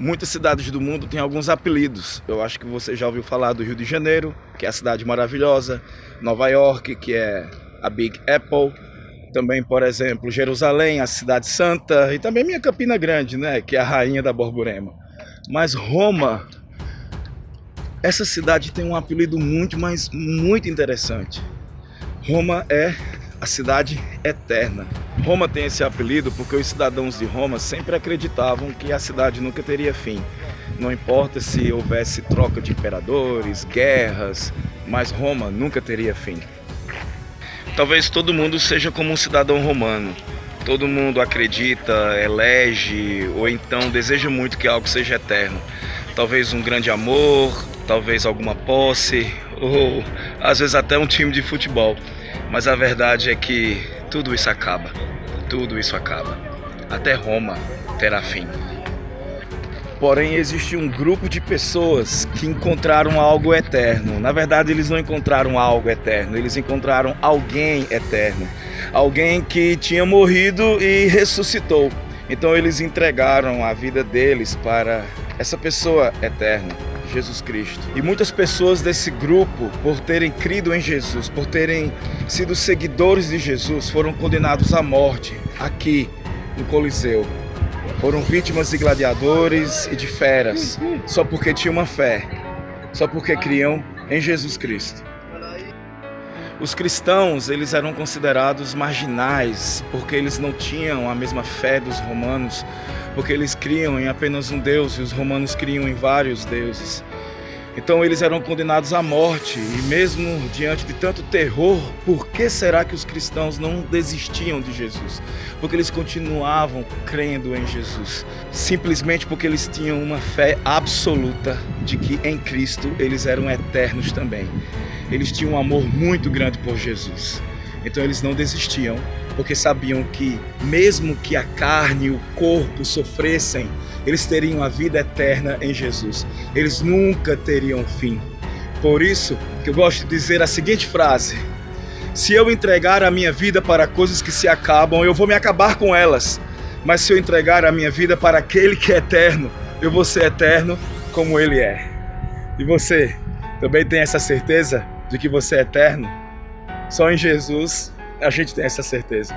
Muitas cidades do mundo têm alguns apelidos. Eu acho que você já ouviu falar do Rio de Janeiro, que é a cidade maravilhosa, Nova York, que é a Big Apple, também, por exemplo, Jerusalém, a cidade santa, e também minha Campina Grande, né, que é a rainha da Borborema. Mas Roma, essa cidade tem um apelido muito, mas muito interessante. Roma é a cidade eterna. Roma tem esse apelido porque os cidadãos de Roma sempre acreditavam que a cidade nunca teria fim. Não importa se houvesse troca de imperadores, guerras, mas Roma nunca teria fim. Talvez todo mundo seja como um cidadão romano. Todo mundo acredita, elege ou então deseja muito que algo seja eterno. Talvez um grande amor, talvez alguma posse ou às vezes até um time de futebol. Mas a verdade é que tudo isso acaba. Tudo isso acaba. Até Roma terá fim. Porém, existe um grupo de pessoas que encontraram algo eterno. Na verdade, eles não encontraram algo eterno, eles encontraram alguém eterno. Alguém que tinha morrido e ressuscitou. Então, eles entregaram a vida deles para essa pessoa eterna. Jesus Cristo. E muitas pessoas desse grupo, por terem crido em Jesus, por terem sido seguidores de Jesus, foram condenados à morte aqui no Coliseu. Foram vítimas de gladiadores e de feras, só porque tinham uma fé, só porque criam em Jesus Cristo. Os cristãos, eles eram considerados marginais, porque eles não tinham a mesma fé dos romanos, porque eles criam em apenas um Deus e os romanos criam em vários deuses. Então eles eram condenados à morte e mesmo diante de tanto terror, por que será que os cristãos não desistiam de Jesus? Porque eles continuavam crendo em Jesus, simplesmente porque eles tinham uma fé absoluta de que em Cristo eles eram eternos também. Eles tinham um amor muito grande por Jesus. Então eles não desistiam, porque sabiam que mesmo que a carne e o corpo sofressem, eles teriam a vida eterna em Jesus. Eles nunca teriam fim. Por isso que eu gosto de dizer a seguinte frase: Se eu entregar a minha vida para coisas que se acabam, eu vou me acabar com elas. Mas se eu entregar a minha vida para aquele que é eterno, eu vou ser eterno como ele é. E você também tem essa certeza de que você é eterno? Só em Jesus a gente tem essa certeza.